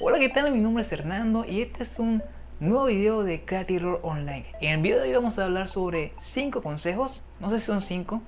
Hola, ¿qué tal? Mi nombre es Hernando y este es un nuevo video de Creative Online. En el video de hoy vamos a hablar sobre 5 consejos, no sé si son 5,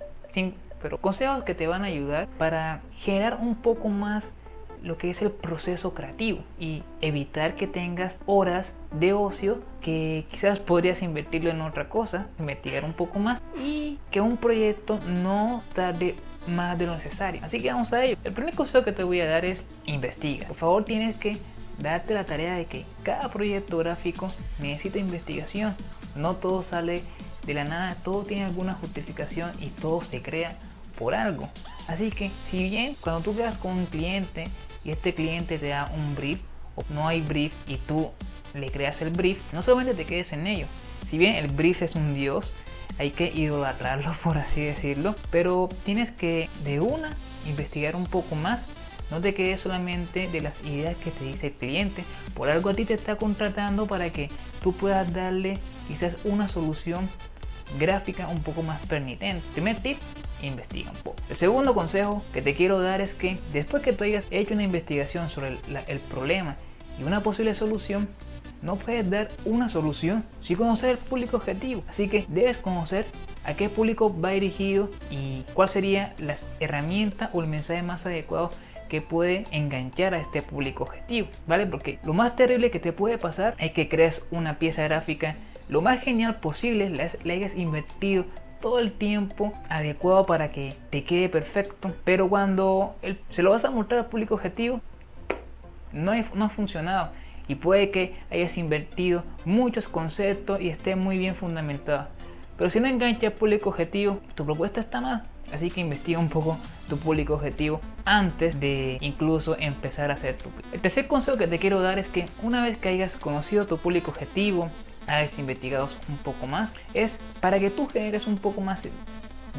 pero consejos que te van a ayudar para generar un poco más lo que es el proceso creativo y evitar que tengas horas de ocio que quizás podrías invertirlo en otra cosa, investigar un poco más y que un proyecto no tarde más de lo necesario. Así que vamos a ello. El primer consejo que te voy a dar es investiga. Por favor tienes que darte la tarea de que cada proyecto gráfico necesita investigación. No todo sale de la nada, todo tiene alguna justificación y todo se crea por algo. Así que si bien cuando tú quedas con un cliente y este cliente te da un brief o no hay brief y tú le creas el brief, no solamente te quedes en ello. Si bien el brief es un dios, hay que idolatrarlo por así decirlo, pero tienes que de una investigar un poco más. No te quedes solamente de las ideas que te dice el cliente. Por algo a ti te está contratando para que tú puedas darle quizás una solución gráfica un poco más permitente. Primer tip, investiga un poco. El segundo consejo que te quiero dar es que después que tú hayas hecho una investigación sobre el, problema y una posible solución, no puedes dar una solución sin conocer el público objetivo. Así que debes conocer a qué público va dirigido y cuál sería la herramienta o el mensaje más adecuado que puede enganchar a este público objetivo, ¿vale? Porque lo más terrible que te puede pasar es que crees una pieza gráfica lo más genial posible, le hayas invertido todo el tiempo adecuado para que te quede perfecto pero cuando se lo vas a mostrar al público objetivo no, no ha funcionado. Y puede que hayas invertido muchos conceptos y esté muy bien fundamentado. Pero si no engancha al público objetivo tu propuesta está mal. Así que investiga un poco tu público objetivo antes de incluso empezar a hacer tu el tercer consejo que te quiero dar es que una vez que hayas conocido tu público objetivo hayas investigado un poco más, es para que tú generes un poco más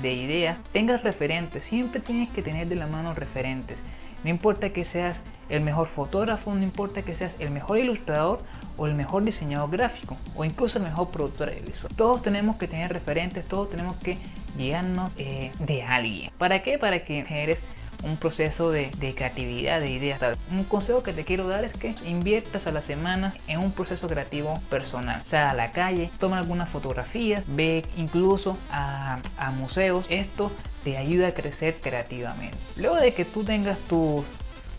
de ideas, tengas referentes, siempre tienes que tener de la mano referentes. No importa que seas el mejor fotógrafo, no importa que seas el mejor ilustrador o el mejor diseñador gráfico o incluso el mejor productor de visual. Todos tenemos que tener referentes, todos tenemos que guiarnos eh, de alguien. ¿Para qué? Para que generes un proceso de, creatividad, de ideas. Un consejo que te quiero dar es que inviertas a la semana en un proceso creativo personal. O sea, a la calle, toma algunas fotografías, ve incluso a, a museos. Esto te ayuda a crecer creativamente. Luego de que tú tengas tus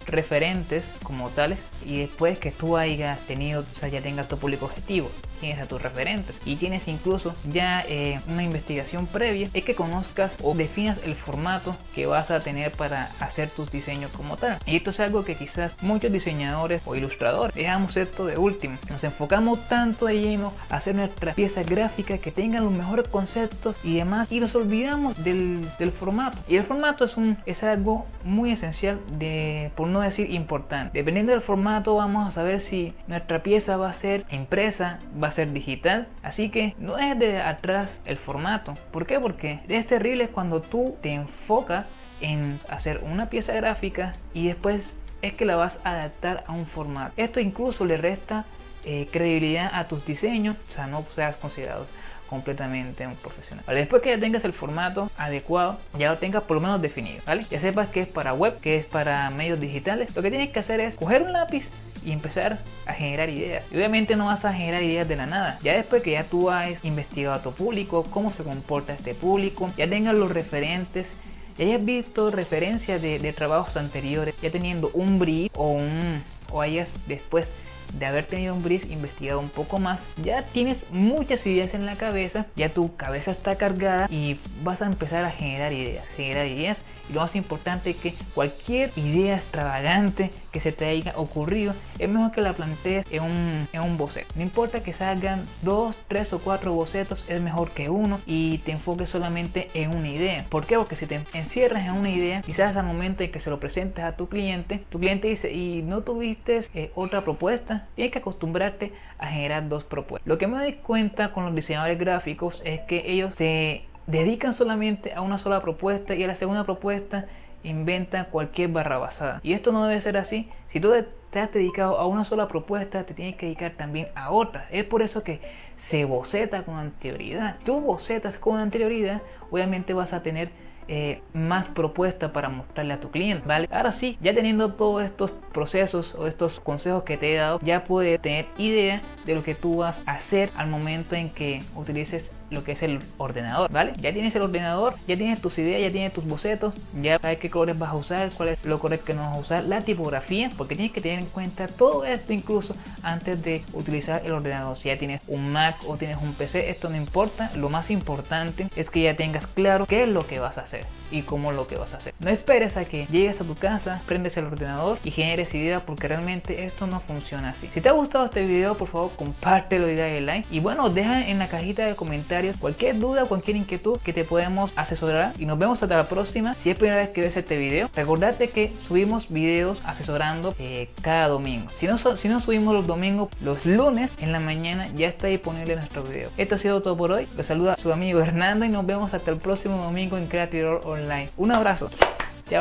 referentes como tales y después que tú hayas tenido, o sea, ya tengas tu público objetivo, tienes a tus referentes y tienes incluso ya eh, una investigación previa, es que conozcas o definas el formato que vas a tener para hacer tus diseños como tal. Y esto es algo que quizás muchos diseñadores o ilustradores dejamos esto de último. Nos enfocamos tanto de lleno a hacer nuestras piezas gráficas que tengan los mejores conceptos y demás y nos olvidamos del, del formato. Y el formato es, un, es algo muy esencial de, por no decir importante. Dependiendo del formato vamos a saber si nuestra pieza va a ser impresa, va a ser digital. Así que no dejes de atrás el formato. ¿Por qué? Porque es terrible cuando tú te enfocas en hacer una pieza gráfica y después es que la vas a adaptar a un formato. Esto incluso le resta eh, credibilidad a tus diseños, o sea, no seas considerado completamente un profesional. Después que ya tengas el formato adecuado, ya lo tengas por lo menos definido, ¿vale? Ya sepas que es para web, que es para medios digitales, lo que tienes que hacer es coger un lápiz y empezar a generar ideas. Y obviamente no vas a generar ideas de la nada. Ya después que ya tú has investigado a tu público, cómo se comporta este público, ya tengas los referentes, ya hayas visto referencias de, de trabajos anteriores, ya teniendo un brief o un o hayas después de haber tenido un brief investigado un poco más, ya tienes muchas ideas en la cabeza, ya tu cabeza está cargada y vas a empezar a generar ideas, generar ideas y lo más importante es que cualquier idea extravagante que se te haya ocurrido es mejor que la plantees en un, en un boceto. No importa que salgan dos, tres o cuatro bocetos, es mejor que uno y te enfoques solamente en una idea. ¿Por qué? Porque si te encierras en una idea, quizás al momento en que se lo presentes a tu cliente, tu cliente dice, ¿y no tuviste eh, otra propuesta? Tienes que acostumbrarte a generar dos propuestas. Lo que me doy cuenta con los diseñadores gráficos es que ellos se dedican solamente a una sola propuesta y a la segunda propuesta inventan cualquier barra basada. Y esto no debe ser así. Si tú te has dedicado a una sola propuesta, te tienes que dedicar también a otra. Es por eso que se boceta con anterioridad. Tú bocetas con anterioridad, obviamente vas a tener eh, más propuesta para mostrarle a tu cliente, ¿vale? Ahora sí, ya teniendo todos estos procesos o estos consejos que te he dado, ya puedes tener idea de lo que tú vas a hacer al momento en que utilices lo que es el ordenador, ¿vale? Ya tienes el ordenador, ya tienes tus ideas, ya tienes tus bocetos, ya sabes qué colores vas a usar, cuál es lo color que no vas a usar, la tipografía, porque tienes que tener en cuenta todo esto incluso antes de utilizar el ordenador. Si ya tienes un Mac o tienes un PC, esto no importa, lo más importante es que ya tengas claro qué es lo que vas a hacer y cómo lo que vas a hacer. No esperes a que llegues a tu casa, prendes el ordenador y generes ideas porque realmente esto no funciona así. Si te ha gustado este video, por favor compártelo y dale like. Y bueno, deja en la cajita de comentarios cualquier duda, cualquier inquietud que te podemos asesorar y nos vemos hasta la próxima. Si es primera vez que ves este video, recordarte que subimos videos asesorando eh, cada domingo. Si no, si no subimos los domingos, los lunes en la mañana ya está disponible nuestro video. Esto ha sido todo por hoy. Los saluda su amigo Hernando y nos vemos hasta el próximo domingo en Creative Online. Un abrazo.